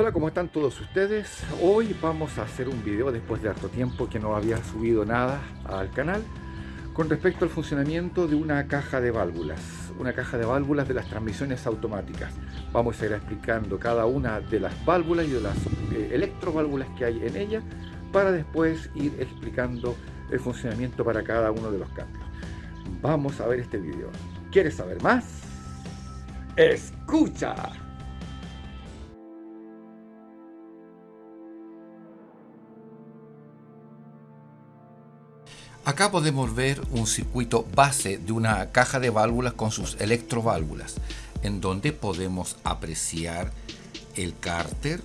Hola, ¿cómo están todos ustedes? Hoy vamos a hacer un video después de harto tiempo que no había subido nada al canal con respecto al funcionamiento de una caja de válvulas, una caja de válvulas de las transmisiones automáticas. Vamos a ir explicando cada una de las válvulas y de las eh, electroválvulas que hay en ella para después ir explicando el funcionamiento para cada uno de los cambios. Vamos a ver este video. ¿Quieres saber más? ¡Escucha! Acá podemos ver un circuito base de una caja de válvulas con sus electroválvulas, en donde podemos apreciar el cárter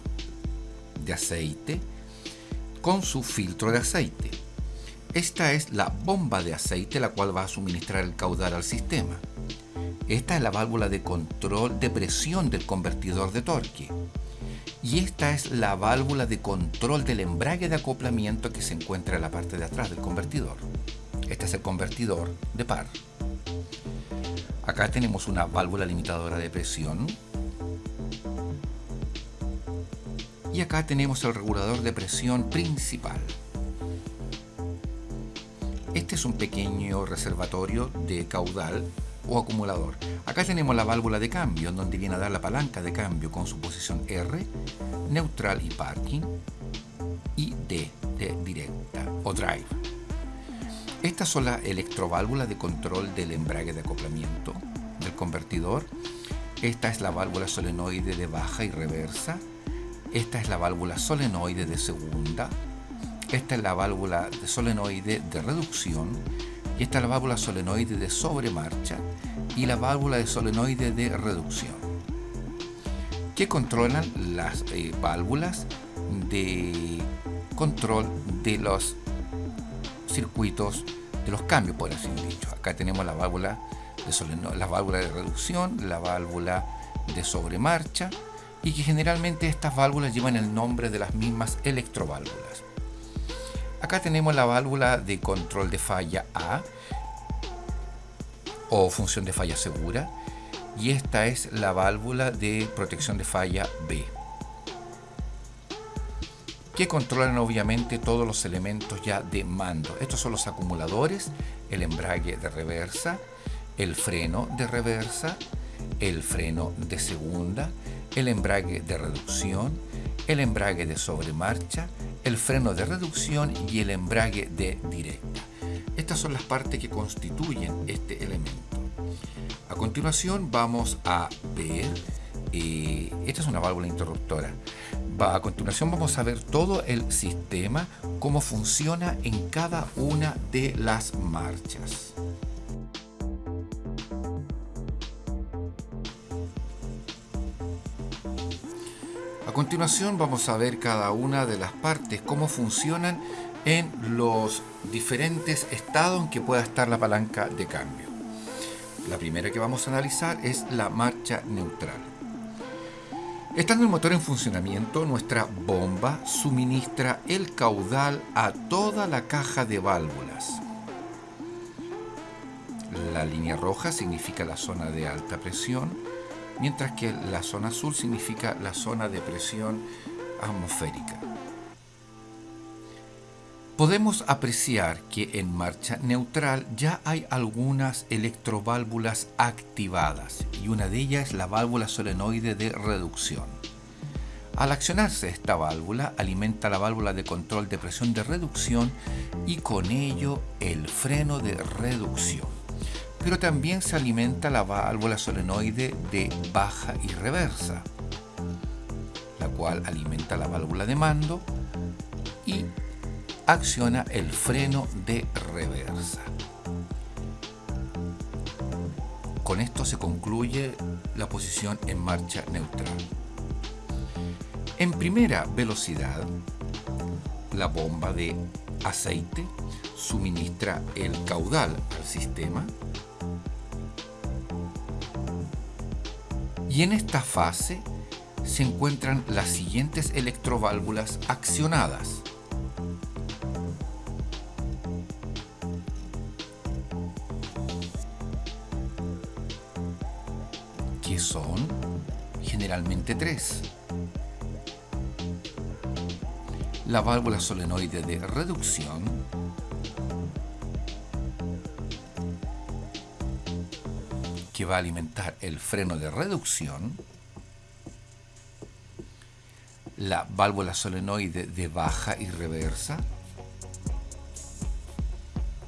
de aceite con su filtro de aceite. Esta es la bomba de aceite la cual va a suministrar el caudal al sistema. Esta es la válvula de control de presión del convertidor de torque y esta es la válvula de control del embrague de acoplamiento que se encuentra en la parte de atrás del convertidor. Este es el convertidor de par. Acá tenemos una válvula limitadora de presión. Y acá tenemos el regulador de presión principal. Este es un pequeño reservatorio de caudal o acumulador. Acá tenemos la válvula de cambio, en donde viene a dar la palanca de cambio con su posición R, neutral y parking, y D de directa o drive. Estas son las electroválvulas de control del embrague de acoplamiento del convertidor. Esta es la válvula solenoide de baja y reversa. Esta es la válvula solenoide de segunda. Esta es la válvula de solenoide de reducción y esta es la válvula solenoide de sobremarcha y la válvula de solenoide de reducción que controlan las eh, válvulas de control de los circuitos de los cambios por así dicho. Acá tenemos la válvula de la válvula de reducción la válvula de sobremarcha y que generalmente estas válvulas llevan el nombre de las mismas electroválvulas. Acá tenemos la válvula de control de falla A o función de falla segura y esta es la válvula de protección de falla B que controlan obviamente todos los elementos ya de mando. Estos son los acumuladores, el embrague de reversa, el freno de reversa, el freno de segunda, el embrague de reducción, el embrague de sobremarcha, el freno de reducción y el embrague de directa. Estas son las partes que constituyen este elemento. A continuación vamos a ver, eh, esta es una válvula interruptora. A continuación vamos a ver todo el sistema, cómo funciona en cada una de las marchas. A continuación vamos a ver cada una de las partes, cómo funcionan en los diferentes estados en que pueda estar la palanca de cambio. La primera que vamos a analizar es la marcha neutral. Estando el motor en funcionamiento, nuestra bomba suministra el caudal a toda la caja de válvulas. La línea roja significa la zona de alta presión, mientras que la zona azul significa la zona de presión atmosférica. Podemos apreciar que en marcha neutral ya hay algunas electroválvulas activadas y una de ellas es la válvula solenoide de reducción. Al accionarse esta válvula alimenta la válvula de control de presión de reducción y con ello el freno de reducción pero también se alimenta la válvula solenoide de baja y reversa, la cual alimenta la válvula de mando acciona el freno de reversa. Con esto se concluye la posición en marcha neutral. En primera velocidad, la bomba de aceite suministra el caudal al sistema y en esta fase se encuentran las siguientes electroválvulas accionadas. La válvula solenoide de reducción, que va a alimentar el freno de reducción, la válvula solenoide de baja y reversa,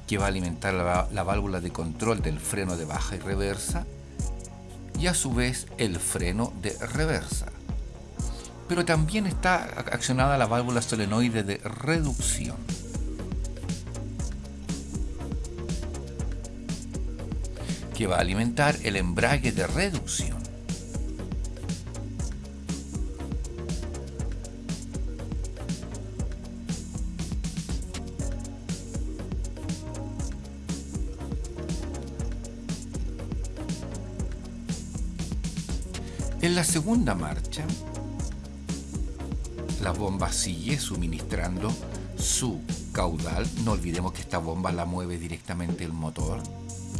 que va a alimentar la, válvula de control del freno de baja y reversa, y a su vez el freno de reversa. Pero también está accionada la válvula solenoide de reducción. que va a alimentar el embrague de reducción. La segunda marcha, la bomba sigue suministrando su caudal. No olvidemos que esta bomba la mueve directamente el motor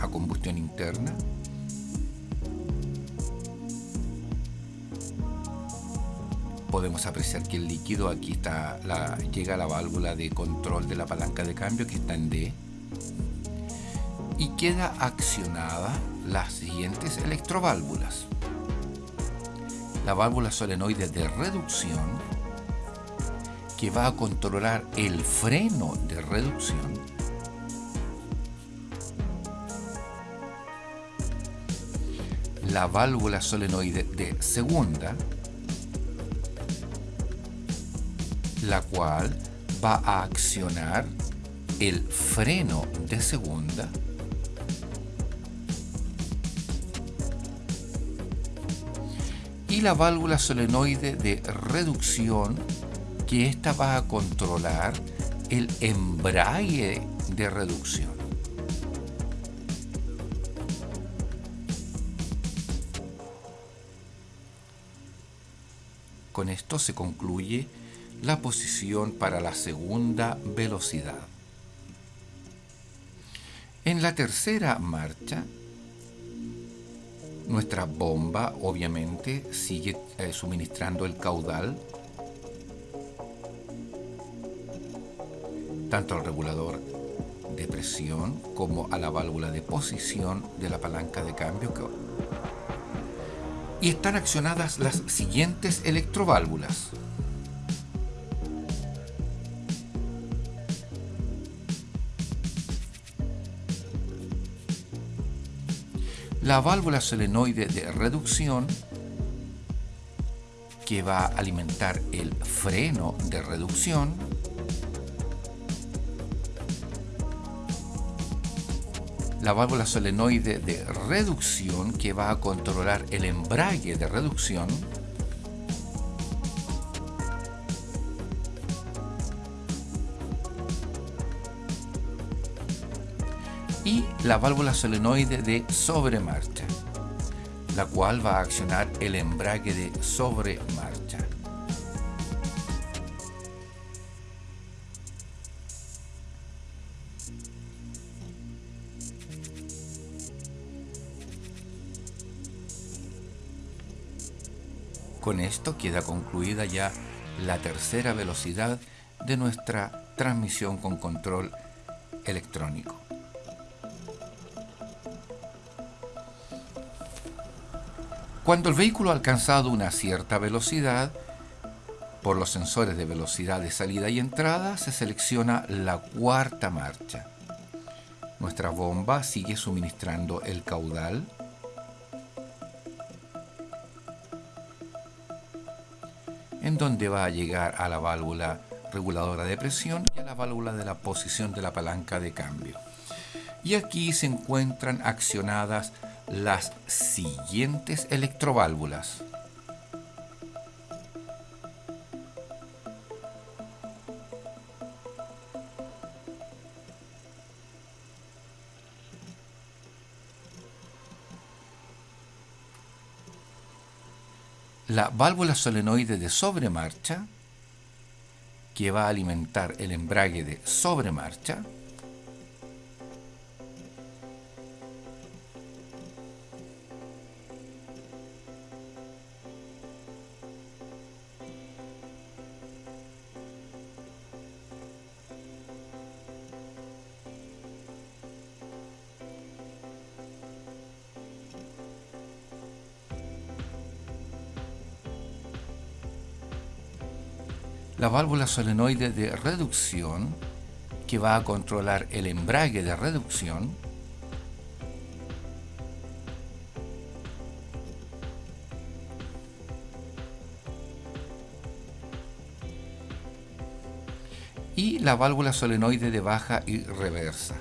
a combustión interna. Podemos apreciar que el líquido aquí está, la, llega a la válvula de control de la palanca de cambio que está en D y queda accionada las siguientes electroválvulas. La válvula solenoide de reducción que va a controlar el freno de reducción. La válvula solenoide de segunda, la cual va a accionar el freno de segunda y la válvula solenoide de reducción que esta va a controlar el embrague de reducción. Con esto se concluye la posición para la segunda velocidad. En la tercera marcha, nuestra bomba obviamente sigue eh, suministrando el caudal tanto al regulador de presión como a la válvula de posición de la palanca de cambio y están accionadas las siguientes electroválvulas. La válvula solenoide de reducción que va a alimentar el freno de reducción. La válvula solenoide de reducción que va a controlar el embrague de reducción la válvula solenoide de sobremarcha, la cual va a accionar el embrague de sobremarcha. Con esto queda concluida ya la tercera velocidad de nuestra transmisión con control electrónico. Cuando el vehículo ha alcanzado una cierta velocidad, por los sensores de velocidad de salida y entrada se selecciona la cuarta marcha. Nuestra bomba sigue suministrando el caudal en donde va a llegar a la válvula reguladora de presión y a la válvula de la posición de la palanca de cambio. Y aquí se encuentran accionadas las siguientes electroválvulas. la válvula solenoide de sobremarcha, que va a alimentar el embrague de sobremarcha, la válvula solenoide de reducción que va a controlar el embrague de reducción y la válvula solenoide de baja y reversa.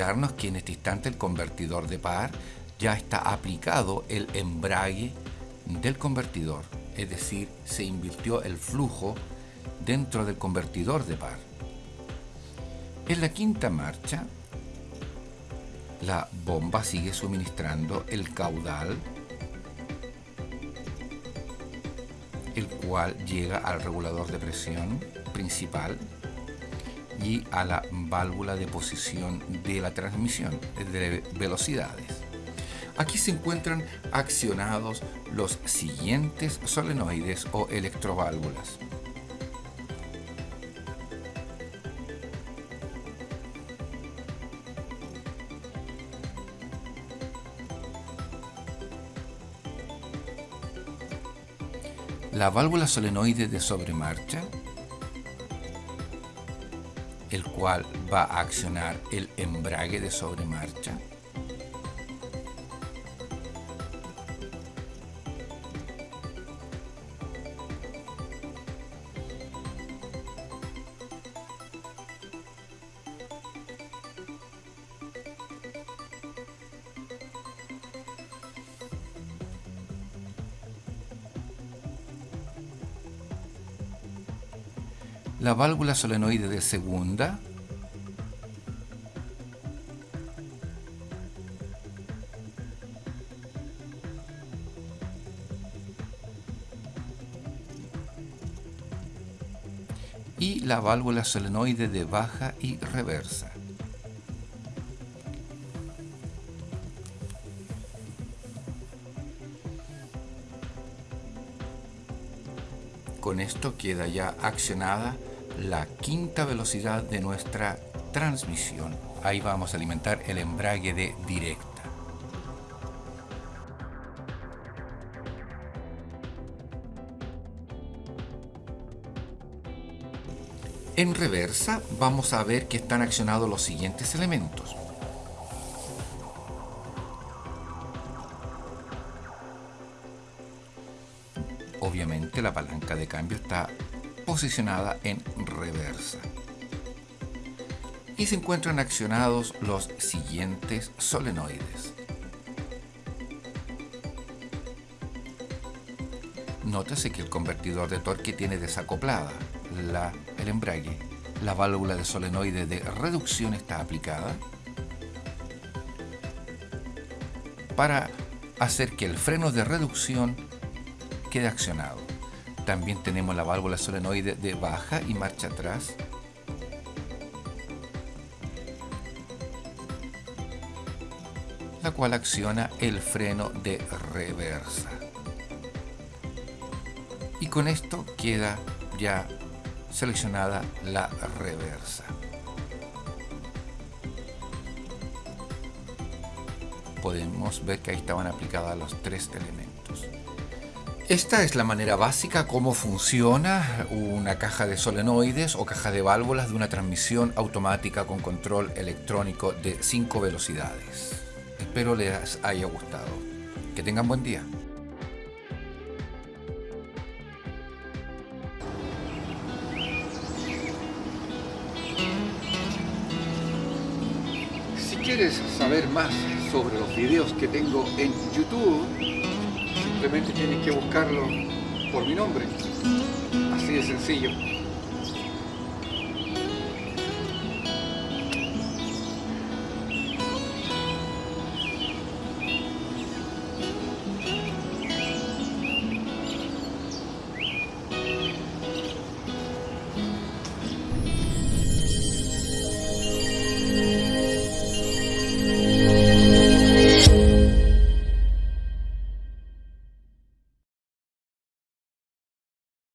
Olvidarnos que en este instante el convertidor de par ya está aplicado el embrague del convertidor, es decir, se invirtió el flujo dentro del convertidor de par. En la quinta marcha, la bomba sigue suministrando el caudal, el cual llega al regulador de presión principal y a la válvula de posición de la transmisión de velocidades. Aquí se encuentran accionados los siguientes solenoides o electroválvulas. la válvula solenoide de sobremarcha, el cual va a accionar el embrague de sobremarcha, la válvula solenoide de segunda, y la válvula solenoide de baja y reversa. Con esto queda ya accionada la quinta velocidad de nuestra transmisión. Ahí vamos a alimentar el embrague de directa. En reversa vamos a ver que están accionados los siguientes elementos. Obviamente la palanca de cambio está posicionada en reversa. Y se encuentran accionados los siguientes solenoides. Nótese que el convertidor de torque tiene desacoplada la, el embrague. La válvula de solenoide de reducción está aplicada para hacer que el freno de reducción quede accionado. También tenemos la válvula solenoide de baja y marcha atrás. la cual acciona el freno de reversa. Y con esto queda ya seleccionada la reversa. Podemos ver que ahí estaban aplicadas los tres elementos. Esta es la manera básica cómo funciona una caja de solenoides o caja de válvulas de una transmisión automática con control electrónico de 5 velocidades. Espero les haya gustado. Que tengan buen día. Si quieres saber más sobre los videos que tengo en YouTube, simplemente tienes que buscarlo por mi nombre. Así de sencillo.